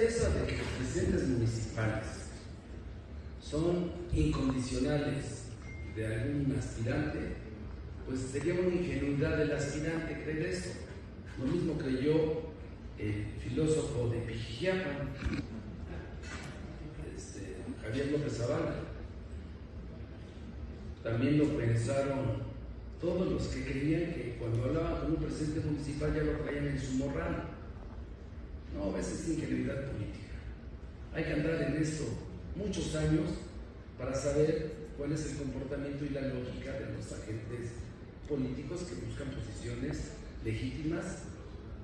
Eso de que los presidentes municipales son incondicionales de algún aspirante, pues sería una ingenuidad del aspirante creer esto. Lo mismo creyó el filósofo de Pijijiapa, este, Javier López Zavala. También lo pensaron todos los que creían que cuando hablaban con un presidente municipal ya lo traían en su morral. No, a veces es ingenuidad política. Hay que andar en esto muchos años para saber cuál es el comportamiento y la lógica de los agentes políticos que buscan posiciones legítimas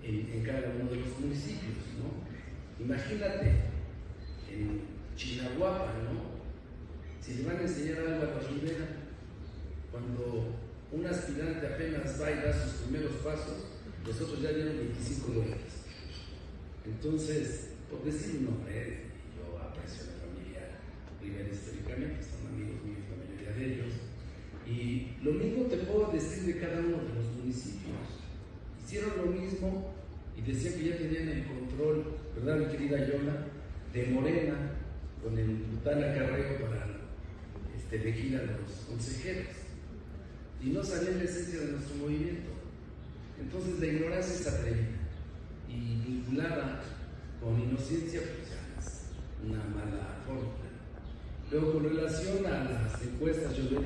en, cada uno de los municipios. ¿no? Imagínate en Chinahuapa, ¿no? si le van a enseñar algo a la Rivera, cuando un aspirante apenas va y da sus primeros pasos, los otros ya dieron 25 dólares. Entonces, por decir un nombre, yo aprecio a la familia Rivera históricamente, son amigos míos la mayoría de ellos, y lo mismo te puedo decir de cada uno de los municipios. Hicieron lo mismo y decían que ya tenían el control, ¿verdad, mi querida Yola? De Morena, con el brutal acarreo para este, elegir a los consejeros. Y no sabían la esencia de nuestro movimiento. Entonces, la ignorancia es atrevida y vinculada con una mala forma. Luego, con relación a las encuestas, yo le